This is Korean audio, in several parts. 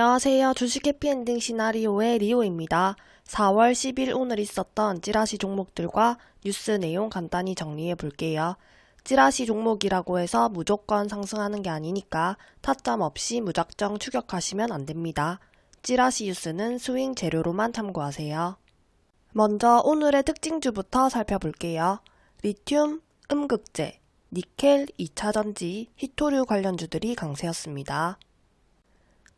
안녕하세요. 주식 해피엔딩 시나리오의 리오입니다. 4월 10일 오늘 있었던 찌라시 종목들과 뉴스 내용 간단히 정리해 볼게요. 찌라시 종목이라고 해서 무조건 상승하는 게 아니니까 타점 없이 무작정 추격하시면 안 됩니다. 찌라시 뉴스는 스윙 재료로만 참고하세요. 먼저 오늘의 특징주부터 살펴볼게요. 리튬, 음극재, 니켈, 2차전지, 히토류 관련주들이 강세였습니다.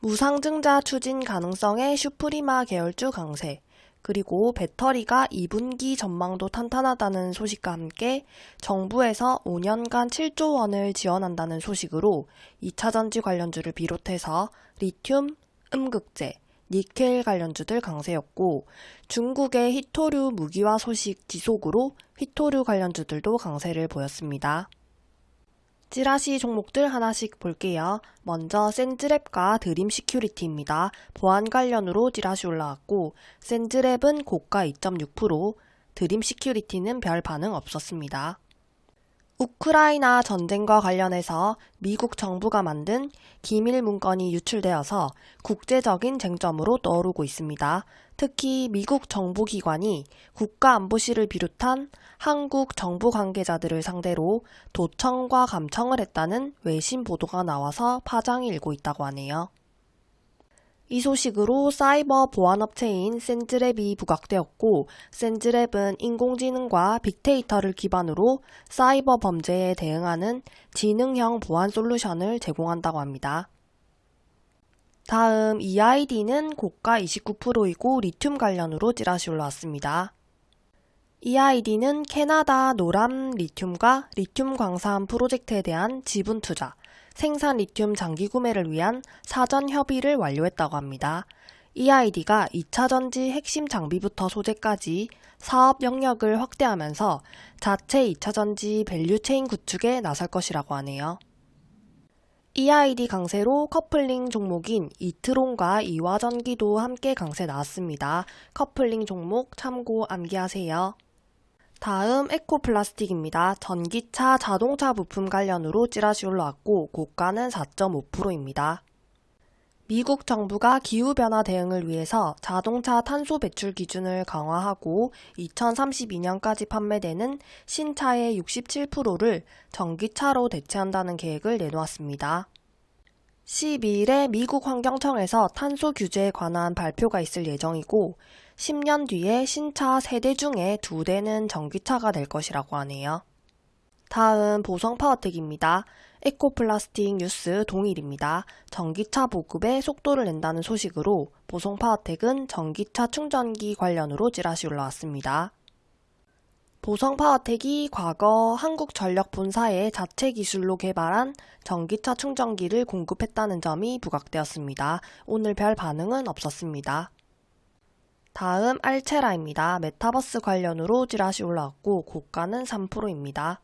무상증자 추진 가능성의 슈프리마 계열주 강세, 그리고 배터리가 2분기 전망도 탄탄하다는 소식과 함께 정부에서 5년간 7조 원을 지원한다는 소식으로 2차 전지 관련주를 비롯해서 리튬, 음극재, 니켈 관련주들 강세였고 중국의 히토류 무기화 소식 지속으로 히토류 관련주들도 강세를 보였습니다. 찌라시 종목들 하나씩 볼게요. 먼저 센즈랩과 드림 시큐리티입니다. 보안 관련으로 찌라시 올라왔고 센즈랩은 고가 2.6%, 드림 시큐리티는 별 반응 없었습니다. 우크라이나 전쟁과 관련해서 미국 정부가 만든 기밀 문건이 유출되어서 국제적인 쟁점으로 떠오르고 있습니다. 특히 미국 정보기관이 국가안보실을 비롯한 한국 정부 관계자들을 상대로 도청과 감청을 했다는 외신 보도가 나와서 파장이 일고 있다고 하네요. 이 소식으로 사이버 보안업체인 센즈랩이 부각되었고 센즈랩은 인공지능과 빅데이터를 기반으로 사이버 범죄에 대응하는 지능형 보안 솔루션을 제공한다고 합니다. 다음 EID는 고가 29%이고 리튬 관련으로 찌라시 올라왔습니다. EID는 캐나다 노람 리튬과 리튬 광산 프로젝트에 대한 지분 투자, 생산 리튬 장기 구매를 위한 사전 협의를 완료했다고 합니다. EID가 2차 전지 핵심 장비부터 소재까지 사업 영역을 확대하면서 자체 2차 전지 value chain 구축에 나설 것이라고 하네요. EID 강세로 커플링 종목인 이트론과 이화전기도 함께 강세 나왔습니다. 커플링 종목 참고 암기하세요. 다음 에코플라스틱입니다. 전기차, 자동차 부품 관련으로 찌라시 올라왔고 고가는 4.5%입니다. 미국 정부가 기후변화 대응을 위해서 자동차 탄소 배출 기준을 강화하고 2032년까지 판매되는 신차의 67%를 전기차로 대체한다는 계획을 내놓았습니다. 12일에 미국 환경청에서 탄소 규제에 관한 발표가 있을 예정이고 10년 뒤에 신차 3대 중에 2대는 전기차가 될 것이라고 하네요. 다음 보성 파워텍입니다. 에코플라스틱 뉴스 동일입니다. 전기차 보급에 속도를 낸다는 소식으로 보성 파워텍은 전기차 충전기 관련으로 찌라시 올라왔습니다. 보성 파워텍이 과거 한국전력 본사의 자체 기술로 개발한 전기차 충전기를 공급했다는 점이 부각되었습니다. 오늘 별 반응은 없었습니다. 다음 알체라입니다. 메타버스 관련으로 찌라시 올라왔고 고가는 3%입니다.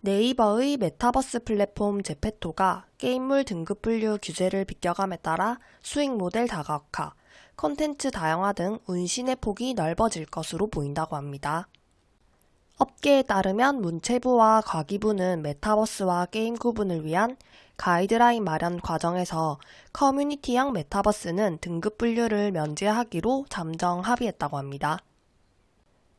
네이버의 메타버스 플랫폼 제페토가 게임물 등급 분류 규제를 비껴감에 따라 수익 모델 다각화, 컨텐츠 다양화 등 운신의 폭이 넓어질 것으로 보인다고 합니다. 업계에 따르면 문체부와 과기부는 메타버스와 게임 구분을 위한 가이드라인 마련 과정에서 커뮤니티형 메타버스는 등급 분류를 면제하기로 잠정 합의했다고 합니다.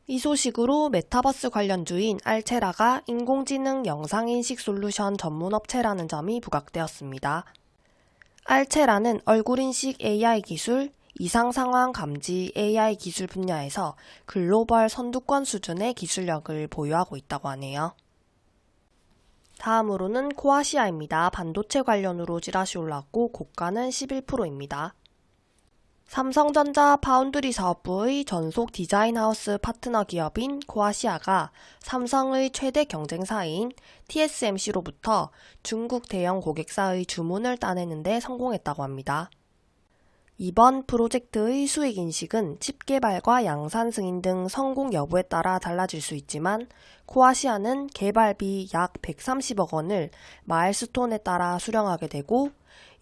이 소식으로 메타버스 관련주인 알체라가 인공지능 영상인식 솔루션 전문업체라는 점이 부각되었습니다. 알체라는 얼굴인식 AI 기술, 이상상황 감지 AI 기술 분야에서 글로벌 선두권 수준의 기술력을 보유하고 있다고 하네요. 다음으로는 코아시아입니다. 반도체 관련으로 찌라시 올랐고 고가는 11%입니다. 삼성전자 파운드리 사업부의 전속 디자인하우스 파트너 기업인 코아시아가 삼성의 최대 경쟁사인 TSMC로부터 중국 대형 고객사의 주문을 따내는 데 성공했다고 합니다. 이번 프로젝트의 수익 인식은 칩 개발과 양산 승인 등 성공 여부에 따라 달라질 수 있지만 코아시아는 개발비 약 130억 원을 마일스톤에 따라 수령하게 되고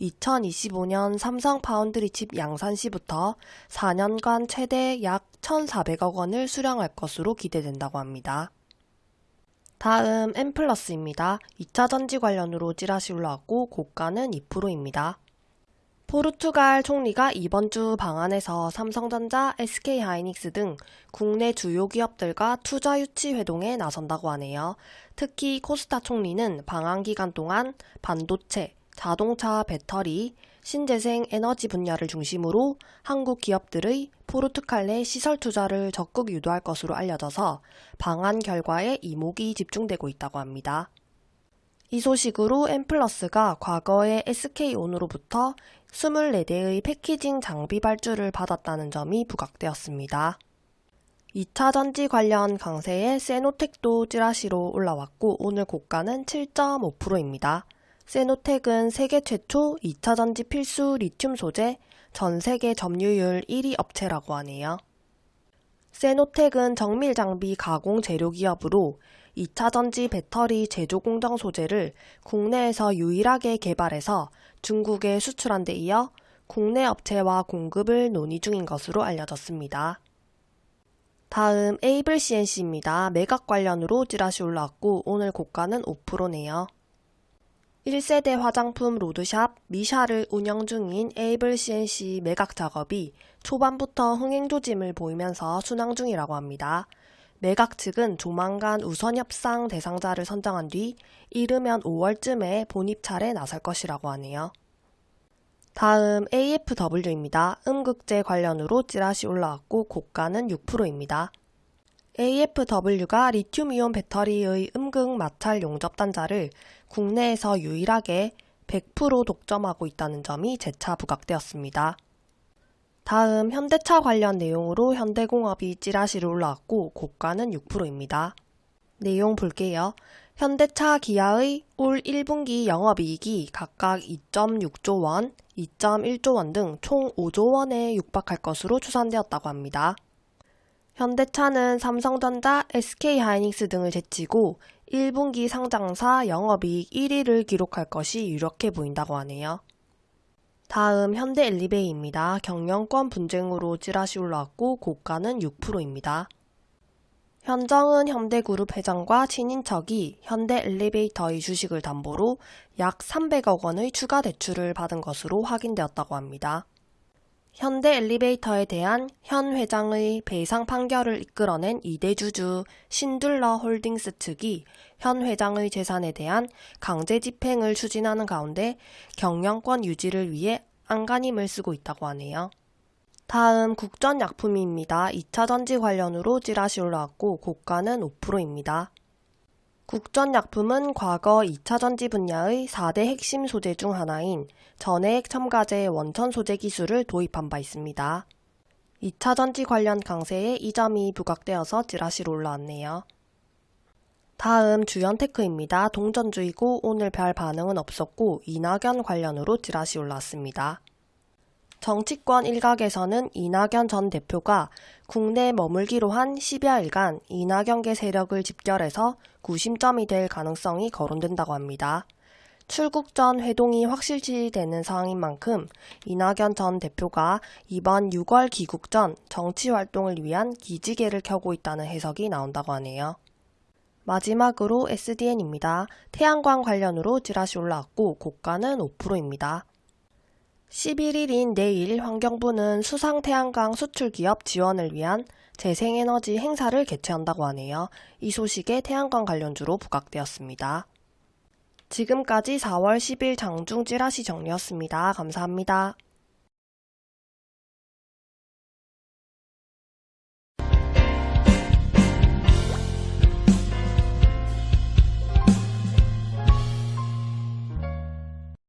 2025년 삼성 파운드리 칩 양산 시부터 4년간 최대 약 1,400억 원을 수령할 것으로 기대된다고 합니다. 다음 엠플러스입니다. 2차 전지 관련으로 찌라시 올라왔고 고가는 2%입니다. 포르투갈 총리가 이번 주 방한에서 삼성전자, SK하이닉스 등 국내 주요 기업들과 투자 유치 회동에 나선다고 하네요. 특히 코스타 총리는 방한 기간 동안 반도체, 자동차 배터리, 신재생 에너지 분야를 중심으로 한국 기업들의 포르투갈 내 시설 투자를 적극 유도할 것으로 알려져서 방한 결과에 이목이 집중되고 있다고 합니다. 이 소식으로 엠플러스가 과거에 SK온으로부터 24대의 패키징 장비 발주를 받았다는 점이 부각되었습니다. 2차 전지 관련 강세에 세노텍도 찌라시로 올라왔고 오늘 고가는 7.5%입니다. 세노텍은 세계 최초 2차 전지 필수 리튬 소재 전 세계 점유율 1위 업체라고 하네요. 세노텍은 정밀 장비 가공 재료 기업으로 2차 전지 배터리 제조 공정 소재를 국내에서 유일하게 개발해서 중국에 수출한 데 이어 국내 업체와 공급을 논의 중인 것으로 알려졌습니다. 다음 에이블 CNC입니다. 매각 관련으로 찌라시 올라왔고 오늘 고가는 5%네요. 1세대 화장품 로드샵 미샤를 운영 중인 에이블 CNC 매각 작업이 초반부터 흥행 조짐을 보이면서 순항 중이라고 합니다. 매각 측은 조만간 우선 협상 대상자를 선정한 뒤 이르면 5월쯤에 본입찰에 나설 것이라고 하네요. 다음 AFW입니다. 음극재 관련으로 찌라시 올라왔고 고가는 6%입니다. AFW가 리튬이온 배터리의 음극 마찰 용접 단자를 국내에서 유일하게 100% 독점하고 있다는 점이 재차 부각되었습니다. 다음 현대차 관련 내용으로 현대공업이 찌라시를 올라왔고 고가는 6%입니다. 내용 볼게요. 현대차 기아의 올 1분기 영업이익이 각각 2.6조 원, 2.1조 원 등 총 5조 원에 육박할 것으로 추산되었다고 합니다. 현대차는 삼성전자, SK하이닉스 등을 제치고 1분기 상장사 영업이익 1위를 기록할 것이 유력해 보인다고 하네요. 다음 현대 엘리베이입니다. 경영권 분쟁으로 찌라시 올라왔고 고가는 6%입니다. 현정은 현대그룹 회장과 친인척이 현대 엘리베이터의 주식을 담보로 약 300억 원의 추가 대출을 받은 것으로 확인되었다고 합니다. 현대 엘리베이터에 대한 현 회장의 배상 판결을 이끌어낸 이대주주 신둘러 홀딩스 측이 현 회장의 재산에 대한 강제 집행을 추진하는 가운데 경영권 유지를 위해 안간힘을 쓰고 있다고 하네요. 다음 국전약품입니다. 2차 전지 관련으로 찌라시 올라왔고 고가는 5%입니다. 국전약품은 과거 2차 전지 분야의 4대 핵심 소재 중 하나인 전해액 첨가제 원천 소재 기술을 도입한 바 있습니다. 2차 전지 관련 강세에 이 점이 부각되어서 찌라시로 올라왔네요. 다음 주연테크입니다. 동전주이고 오늘 별 반응은 없었고 이낙연 관련으로 찌라시 올라왔습니다. 정치권 일각에서는 이낙연 전 대표가 국내에 머물기로 한 10여일간 이낙연계 세력을 집결해서 구심점이 될 가능성이 거론된다고 합니다. 출국 전 회동이 확실시되는 상황인 만큼 이낙연 전 대표가 이번 6월 귀국 전 정치 활동을 위한 기지개를 켜고 있다는 해석이 나온다고 하네요. 마지막으로 SDN입니다. 태양광 관련으로 찌라시 올라왔고 고가는 5%입니다. 11일인 내일 환경부는 수상 태양광 수출 기업 지원을 위한 재생에너지 행사를 개최한다고 하네요. 이 소식에 태양광 관련주로 부각되었습니다. 지금까지 4월 10일 장중 찌라시 정리였습니다. 감사합니다.